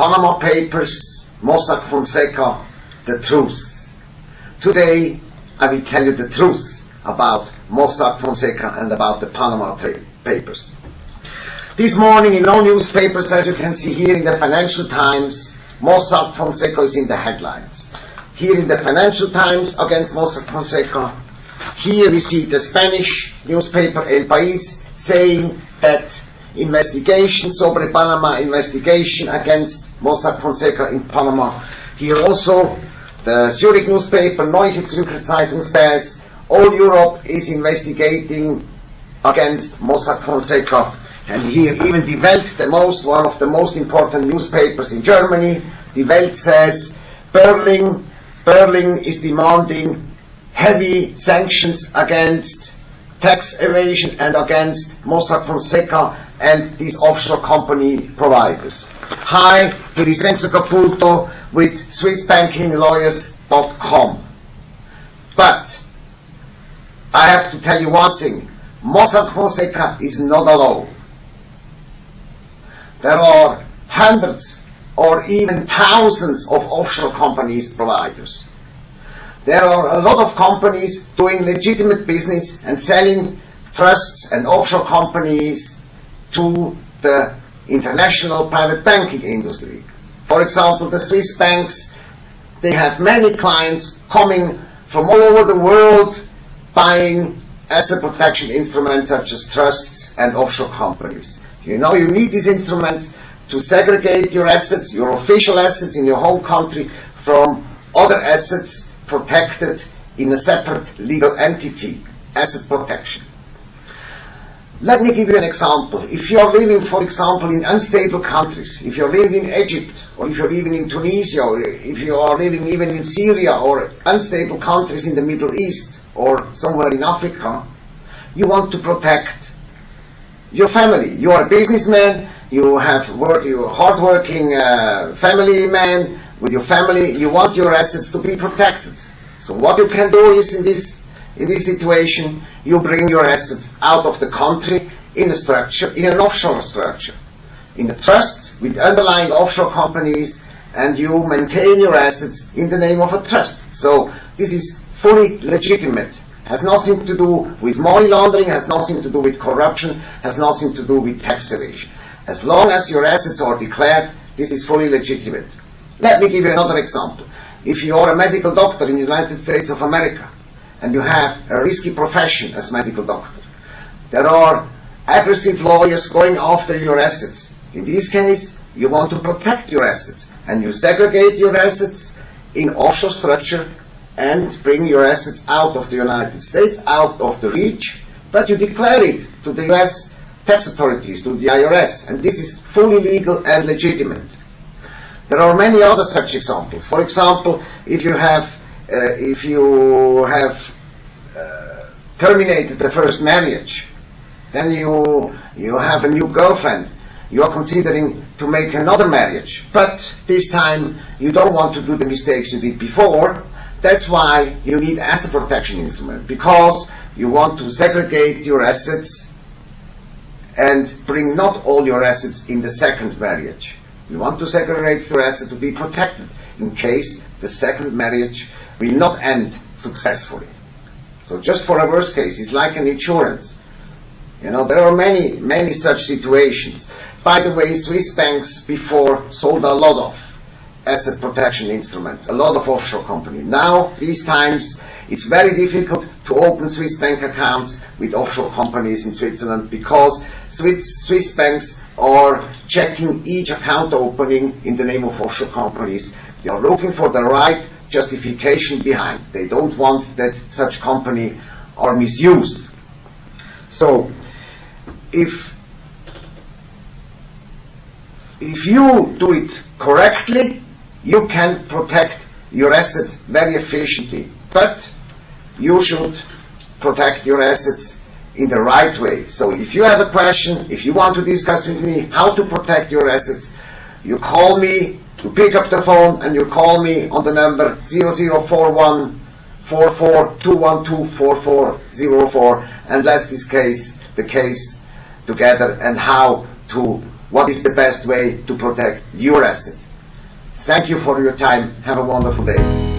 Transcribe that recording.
Panama Papers, Mossack Fonseca, the truth. Today I will tell you the truth about Mossack Fonseca and about the Panama Papers. This morning in all newspapers, as you can see here in the Financial Times, Mossack Fonseca is in the headlines. Here in the Financial Times against Mossack Fonseca, here we see the Spanish newspaper El País saying that investigation, sobre Panama investigation against Mossack Fonseca in Panama. Here also the Zurich newspaper Neue Zürcher Zeitung says all Europe is investigating against Mossack Fonseca. And here even Die Welt, the most, one of the most important newspapers in Germany, Die Welt says Berlin, Berlin is demanding heavy sanctions against tax evasion and against Mossack Fonseca and these offshore company providers. Hi, here is Enzo Caputo with SwissBankingLawyers.com. But I have to tell you one thing. Mossack Fonseca is not alone. There are hundreds or even thousands of offshore companies providers. There are a lot of companies doing legitimate business and selling trusts and offshore companies to the international private banking industry. For example, the Swiss banks, they have many clients coming from all over the world buying asset protection instruments such as trusts and offshore companies. You know you need these instruments to segregate your assets, your official assets in your home country from other assets protected in a separate legal entity, asset protection. Let me give you an example. If you are living, for example, in unstable countries, if you're living in Egypt, or if you're living in Tunisia, or if you are living even in Syria, or unstable countries in the Middle East, or somewhere in Africa, you want to protect your family. You are a businessman, you have work, you're a hardworking uh, family man with your family, you want your assets to be protected. So what you can do is in this in this situation, you bring your assets out of the country in a structure, in an offshore structure, in a trust with underlying offshore companies, and you maintain your assets in the name of a trust. So this is fully legitimate. Has nothing to do with money laundering, has nothing to do with corruption, has nothing to do with tax evasion. As long as your assets are declared, this is fully legitimate. Let me give you another example. If you are a medical doctor in the United States of America, and you have a risky profession as medical doctor. There are aggressive lawyers going after your assets. In this case, you want to protect your assets and you segregate your assets in offshore structure and bring your assets out of the United States, out of the reach, but you declare it to the US tax authorities, to the IRS, and this is fully legal and legitimate. There are many other such examples. For example, if you have if you have uh, terminated the first marriage, then you you have a new girlfriend. You are considering to make another marriage, but this time you don't want to do the mistakes you did before. That's why you need asset protection instrument because you want to segregate your assets and bring not all your assets in the second marriage. You want to segregate your assets to be protected in case the second marriage will not end successfully. So just for a worst case, it's like an insurance. You know, there are many, many such situations. By the way, Swiss banks before sold a lot of asset protection instruments, a lot of offshore companies. Now, these times, it's very difficult to open Swiss bank accounts with offshore companies in Switzerland because Swiss, Swiss banks are checking each account opening in the name of offshore companies. They are looking for the right justification behind. They don't want that such company are misused. So, if if you do it correctly, you can protect your assets very efficiently. But you should protect your assets in the right way. So if you have a question, if you want to discuss with me how to protect your assets, you call me you pick up the phone and you call me on the number 0041 44 and let's discuss the case together and how to what is the best way to protect your asset. Thank you for your time. Have a wonderful day.